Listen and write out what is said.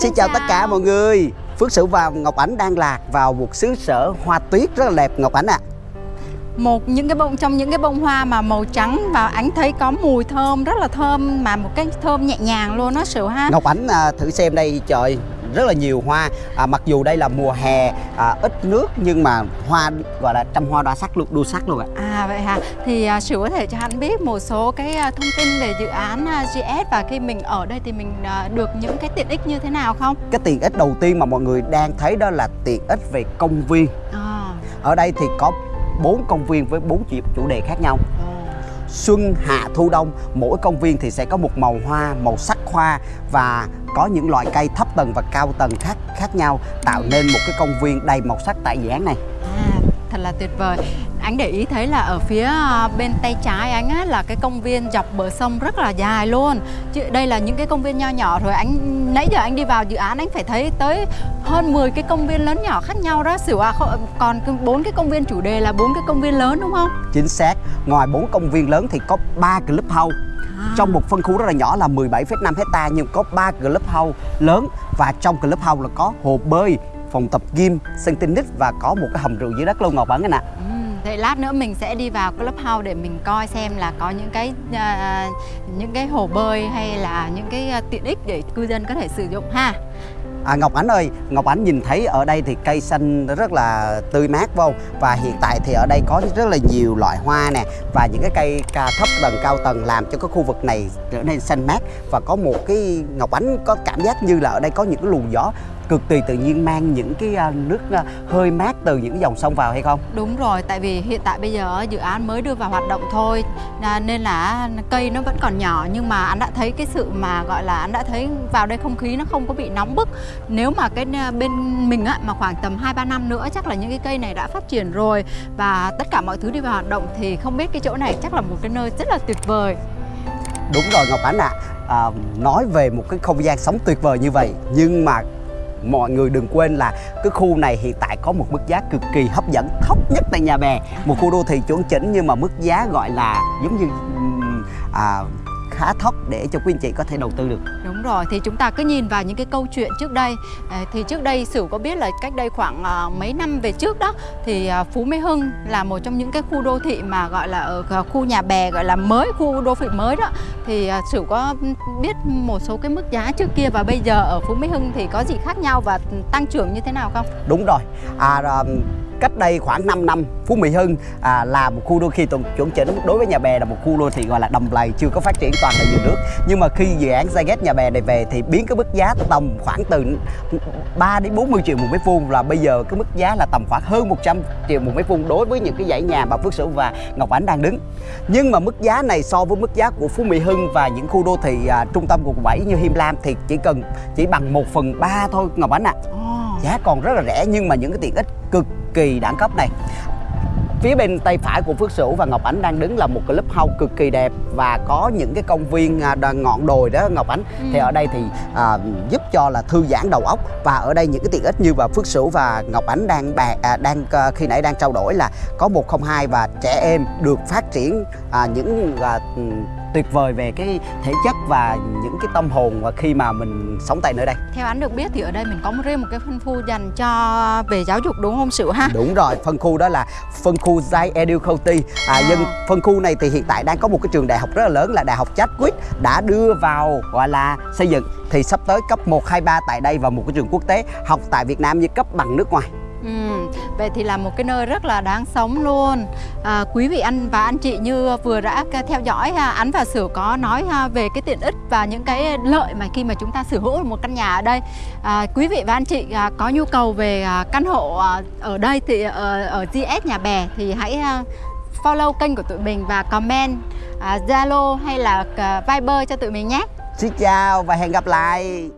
Xin chào tất cả mọi người. Phước Sửu và Ngọc Ánh đang lạc vào một xứ sở hoa tuyết rất là đẹp Ngọc Ánh ạ. Một những cái bông trong những cái bông hoa mà màu trắng và ánh thấy có mùi thơm rất là thơm mà một cái thơm nhẹ nhàng luôn đó Sửu ha. Ngọc Ánh à, thử xem đây trời rất là nhiều hoa. À, mặc dù đây là mùa hè à, ít nước nhưng mà hoa gọi là trăm hoa đua sắc luôn đua sắc luôn ạ. À vậy hả? Thì à, Sửu có thể cho anh biết một số cái à, thông tin về dự án à, GS và khi mình ở đây thì mình à, được những cái tiện ích như thế nào không? Cái tiện ích đầu tiên mà mọi người đang thấy đó là tiện ích về công viên. À. ở đây thì có bốn công viên với bốn chủ đề khác nhau xuân hạ thu đông. Mỗi công viên thì sẽ có một màu hoa màu sắc hoa và có những loại cây thấp tầng và cao tầng khác khác nhau tạo nên một cái công viên đầy màu sắc tại dự án này. À, thật là tuyệt vời anh để ý thấy là ở phía à, bên tay trái anh á là cái công viên dọc bờ sông rất là dài luôn. Chứ đây là những cái công viên nho nhỏ rồi anh nãy giờ anh đi vào dự án anh phải thấy tới hơn 10 cái công viên lớn nhỏ khác nhau đó. Xỉu à còn bốn cái công viên chủ đề là bốn cái công viên lớn đúng không? Chính xác. Ngoài bốn công viên lớn thì có ba clubhouse. À. Trong một phân khu rất là nhỏ là 17,5 hecta nhưng có 3 clubhouse lớn và trong clubhouse là có hồ bơi, phòng tập gym, sân tennis và có một cái hầm rượu dưới đất luôn Ngọc Ấn anh ạ. Ừ, thế lát nữa mình sẽ đi vào clubhouse để mình coi xem là có những cái uh, những cái hồ bơi hay là những cái uh, tiện ích để cư dân có thể sử dụng ha. À, Ngọc Ánh ơi, Ngọc Ánh nhìn thấy ở đây thì cây xanh rất là tươi mát vô Và hiện tại thì ở đây có rất là nhiều loại hoa nè Và những cái cây thấp tầng cao tầng làm cho cái khu vực này trở nên xanh mát Và có một cái Ngọc Ánh có cảm giác như là ở đây có những cái luồng gió cực kỳ tự nhiên mang những cái à, nước à, hơi mát từ những cái dòng sông vào hay không? Đúng rồi, tại vì hiện tại bây giờ dự án mới đưa vào hoạt động thôi nên là cây nó vẫn còn nhỏ nhưng mà anh đã thấy cái sự mà gọi là anh đã thấy vào đây không khí nó không có bị nóng bức. Nếu mà cái à, bên mình á mà khoảng tầm 2 3 năm nữa chắc là những cái cây này đã phát triển rồi và tất cả mọi thứ đi vào hoạt động thì không biết cái chỗ này chắc là một cái nơi rất là tuyệt vời. Đúng rồi Ngọc Ánh ạ. À. À, nói về một cái không gian sống tuyệt vời như vậy nhưng mà mọi người đừng quên là cái khu này hiện tại có một mức giá cực kỳ hấp dẫn thấp nhất tại nhà bè. Một khu đô thị chuẩn chỉnh nhưng mà mức giá gọi là giống như à, khá thấp để cho quý anh chị có thể đầu tư được. Đúng rồi, thì chúng ta cứ nhìn vào những cái câu chuyện trước đây. À, Thì trước đây Sửu có biết là cách đây khoảng à, mấy năm về trước đó Thì à, Phú Mỹ Hưng là một trong những cái khu đô thị mà gọi là ở khu nhà bè gọi là mới, khu đô thị mới đó. Thì Sửu có biết một số cái mức giá trước kia và bây giờ ở Phú Mỹ Hưng thì có gì khác nhau và tăng trưởng như thế nào không? Đúng rồi, à, cách đây khoảng 5 năm Phú Mỹ Hưng à, là một khu đô thị chuẩn chỉnh. Đối với nhà bè là một khu đô thị gọi là đầm lầy chưa có phát triển toàn là nhiều nước. Nhưng mà khi dự án Zyget nhà bè này về thì biến cái mức giá tầm khoảng từ 3 đến 40 triệu một mét vuông là bây giờ cái mức giá là tầm khoảng hơn 100 triệu một mét vuông đối với những cái dãy nhà mà Phước Sửu và Ngọc Ánh đang đứng. Nhưng mà mức giá này so với mức giá của Phú Mỹ Hưng và những khu đô thị à, trung tâm quận 7 như Him Lam thì chỉ cần chỉ bằng 1 phần 3 thôi Ngọc Ánh ạ. À. giá còn rất là rẻ nhưng mà những cái tiện ích cực kỳ đẳng cấp này Phía bên tay phải của Phước Sửu và Ngọc Ánh đang đứng là một club house cực kỳ đẹp và có những cái công viên à, ngọn đồi đó Ngọc Ánh. Ừ. Thì ở đây thì à, giúp cho là thư giãn đầu óc và ở đây những cái tiện ích như và Phước Sửu và Ngọc Ánh đang bàn à, đang à, khi nãy đang trao đổi là có 102 và trẻ em được phát triển à, những à, tuyệt vời về cái thể chất và những cái tâm hồn và khi mà mình sống tại nơi đây. Theo anh được biết thì ở đây mình có một riêng một cái phân khu dành cho về giáo dục đúng không Sửu ha? Đúng rồi phân khu đó là phân khu Zai Educati à, à. dân phân khu này thì hiện tại đang có một cái trường đại học rất là lớn là đại học Chadwick đã đưa vào gọi là xây dựng. Thì sắp tới cấp 1, 2, 3 tại đây và một cái trường quốc tế học tại Việt Nam như cấp bằng nước ngoài vậy thì là một cái nơi rất là đáng sống luôn. À, Quý vị anh và anh chị như vừa đã theo dõi ha, Ánh và Sửu có nói ha, về cái tiện ích và những cái lợi mà khi mà chúng ta sở hữu một căn nhà ở đây. À, Quý vị và anh chị à, có nhu cầu về à, căn hộ à, ở đây thì à, ở, ở GS Nhà Bè thì hãy à, follow kênh của tụi mình và comment à, Zalo à, hay là à, Viber cho tụi mình nhé. Xin chào và hẹn gặp lại.